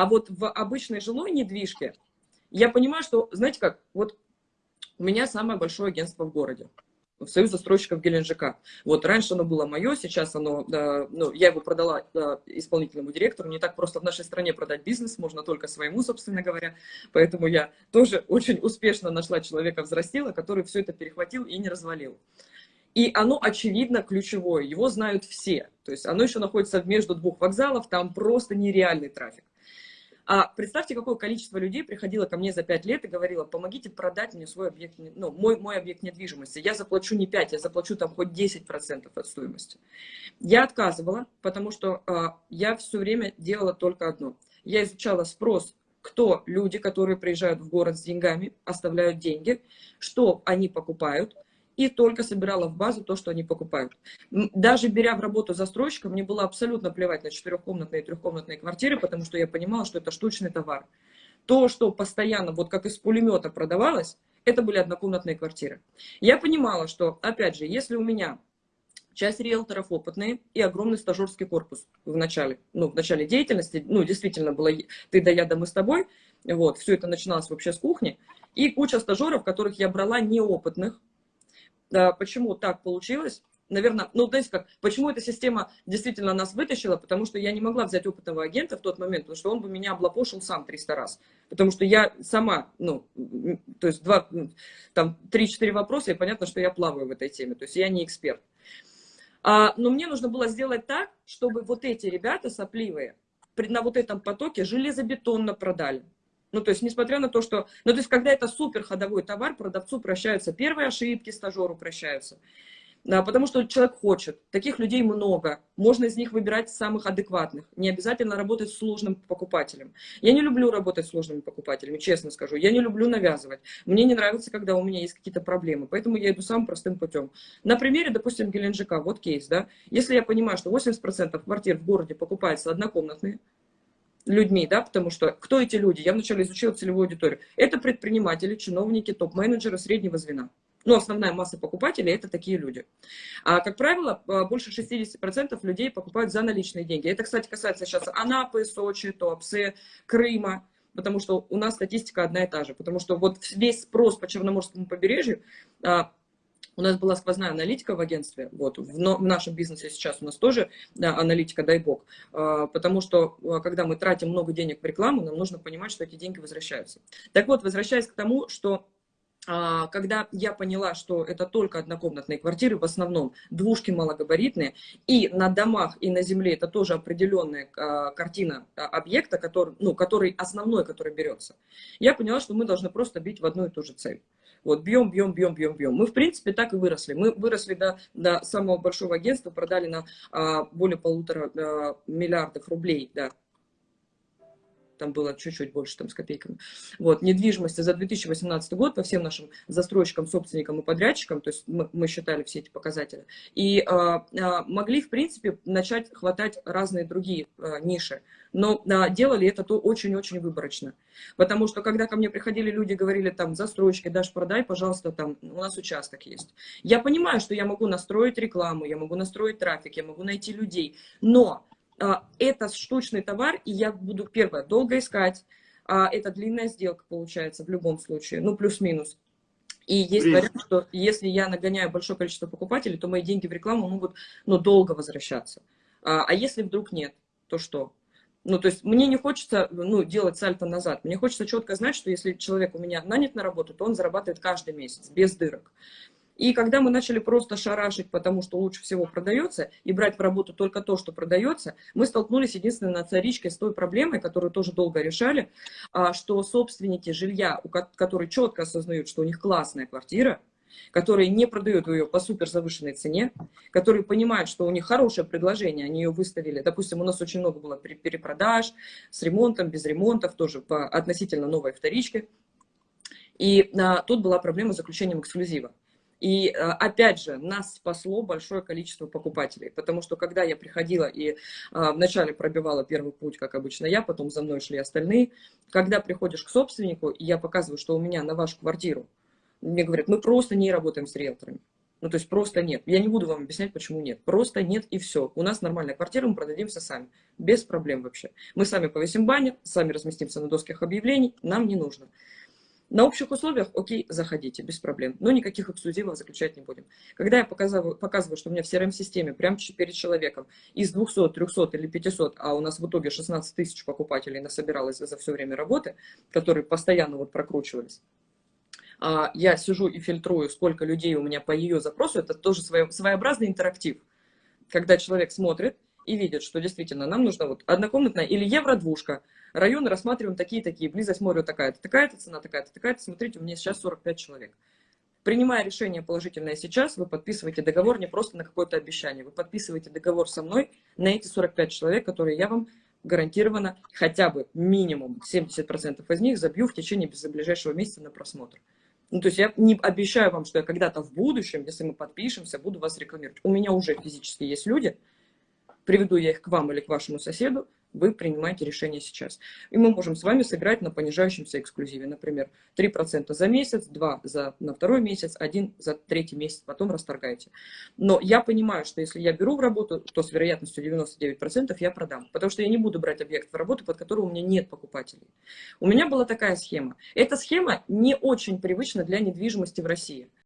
А вот в обычной жилой недвижке я понимаю, что, знаете как, вот у меня самое большое агентство в городе. Союз застройщиков Геленджика. Вот раньше оно было мое, сейчас оно, да, ну, я его продала да, исполнительному директору. Не так просто в нашей стране продать бизнес, можно только своему, собственно говоря. Поэтому я тоже очень успешно нашла человека взрастила, который все это перехватил и не развалил. И оно, очевидно, ключевое, его знают все. То есть оно еще находится между двух вокзалов, там просто нереальный трафик. А представьте, какое количество людей приходило ко мне за 5 лет и говорило, помогите продать мне свой объект, ну, мой, мой объект недвижимости. Я заплачу не 5, я заплачу там хоть 10% от стоимости. Я отказывала, потому что а, я все время делала только одно. Я изучала спрос, кто люди, которые приезжают в город с деньгами, оставляют деньги, что они покупают – и только собирала в базу то, что они покупают. Даже беря в работу застройщика, мне было абсолютно плевать на четырехкомнатные и трехкомнатные квартиры, потому что я понимала, что это штучный товар. То, что постоянно, вот как из пулемета продавалось, это были однокомнатные квартиры. Я понимала, что, опять же, если у меня часть риэлторов опытные и огромный стажерский корпус в начале, ну, в начале деятельности, ну, действительно было ты да я, да мы с тобой, вот, все это начиналось вообще с кухни, и куча стажеров, которых я брала неопытных, Почему так получилось? Наверное, ну, знаете как, почему эта система действительно нас вытащила? Потому что я не могла взять опытного агента в тот момент, потому что он бы меня облапошил сам 300 раз. Потому что я сама, ну, то есть два, там, 3-4 вопроса, и понятно, что я плаваю в этой теме, то есть я не эксперт. А, но мне нужно было сделать так, чтобы вот эти ребята сопливые на вот этом потоке железобетонно продали. Ну, то есть, несмотря на то, что... Ну, то есть, когда это супер ходовой товар, продавцу прощаются первые ошибки, стажеру прощаются. Да, потому что человек хочет. Таких людей много. Можно из них выбирать самых адекватных. Не обязательно работать с сложным покупателем. Я не люблю работать с сложными покупателями, честно скажу. Я не люблю навязывать. Мне не нравится, когда у меня есть какие-то проблемы. Поэтому я иду самым простым путем. На примере, допустим, Геленджика. Вот кейс, да. Если я понимаю, что 80% квартир в городе покупаются однокомнатные, людьми, да, потому что кто эти люди? Я вначале изучила целевую аудиторию. Это предприниматели, чиновники, топ-менеджеры среднего звена. Ну, основная масса покупателей – это такие люди. А, как правило, а, больше 60% людей покупают за наличные деньги. Это, кстати, касается сейчас Анапы, Сочи, Туапсе, Крыма, потому что у нас статистика одна и та же. Потому что вот весь спрос по Черноморскому побережью а, у нас была сквозная аналитика в агентстве, вот, в, в нашем бизнесе сейчас у нас тоже да, аналитика, дай бог, а, потому что, а, когда мы тратим много денег в рекламу, нам нужно понимать, что эти деньги возвращаются. Так вот, возвращаясь к тому, что а, когда я поняла, что это только однокомнатные квартиры, в основном двушки малогабаритные, и на домах, и на земле это тоже определенная картина объекта, который, ну, который основной, который берется, я поняла, что мы должны просто бить в одну и ту же цель. Вот, бьем, бьем, бьем, бьем, бьем. Мы, в принципе, так и выросли. Мы выросли до, до самого большого агентства, продали на а, более полутора а, миллиардов рублей, да, там было чуть-чуть больше там с копейками. Вот, недвижимости за 2018 год по всем нашим застройщикам, собственникам и подрядчикам, то есть мы, мы считали все эти показатели, и а, а, могли, в принципе, начать хватать разные другие а, ниши, но а, делали это то очень-очень выборочно. Потому что, когда ко мне приходили люди, говорили, там, застройщики, дашь продай, пожалуйста, там, у нас участок есть. Я понимаю, что я могу настроить рекламу, я могу настроить трафик, я могу найти людей, но это штучный товар, и я буду, первое, долго искать. А, это длинная сделка получается в любом случае, ну, плюс-минус. И есть вариант, что если я нагоняю большое количество покупателей, то мои деньги в рекламу могут ну, долго возвращаться. А, а если вдруг нет, то что? Ну, то есть мне не хочется ну, делать сальто назад. Мне хочется четко знать, что если человек у меня нанят на работу, то он зарабатывает каждый месяц, без дырок. И когда мы начали просто шарашить, потому что лучше всего продается, и брать в работу только то, что продается, мы столкнулись единственной на царичке с той проблемой, которую тоже долго решали, а, что собственники жилья, которые четко осознают, что у них классная квартира, которые не продают ее по супер завышенной цене, которые понимают, что у них хорошее предложение, они ее выставили. Допустим, у нас очень много было перепродаж с ремонтом, без ремонтов, тоже по относительно новой вторичке. И а, тут была проблема с заключением эксклюзива. И э, опять же, нас спасло большое количество покупателей, потому что когда я приходила и э, вначале пробивала первый путь, как обычно я, потом за мной шли остальные, когда приходишь к собственнику, и я показываю, что у меня на вашу квартиру, мне говорят, мы просто не работаем с риэлторами. Ну, то есть просто нет. Я не буду вам объяснять, почему нет. Просто нет и все. У нас нормальная квартира, мы продадимся сами. Без проблем вообще. Мы сами повесим баннер, сами разместимся на досках объявлений. Нам не нужно. На общих условиях, окей, заходите, без проблем. Но никаких эксклюзивов заключать не будем. Когда я показываю, показываю что у меня в CRM-системе прямо перед человеком из 200, 300 или 500, а у нас в итоге 16 тысяч покупателей насобиралось за все время работы, которые постоянно вот прокручивались, а, я сижу и фильтрую, сколько людей у меня по ее запросу, это тоже своеобразный интерактив, когда человек смотрит и видит, что действительно нам нужна вот однокомнатная или евро-двушка, районы рассматриваем такие-такие, близость моря такая-то, такая-то цена, такая-то, такая-то, смотрите, у меня сейчас 45 человек. Принимая решение положительное сейчас, вы подписываете договор не просто на какое-то обещание, вы подписываете договор со мной на эти 45 человек, которые я вам гарантированно хотя бы минимум 70% из них забью в течение ближайшего месяца на просмотр. Ну, то есть я не обещаю вам, что я когда-то в будущем, если мы подпишемся, буду вас рекламировать. У меня уже физически есть люди, приведу я их к вам или к вашему соседу, вы принимаете решение сейчас. И мы можем с вами сыграть на понижающемся эксклюзиве. Например, 3% за месяц, 2% за, на второй месяц, 1% за третий месяц, потом расторгаете. Но я понимаю, что если я беру в работу, то с вероятностью 99% я продам. Потому что я не буду брать объект в работу, под который у меня нет покупателей. У меня была такая схема. Эта схема не очень привычна для недвижимости в России.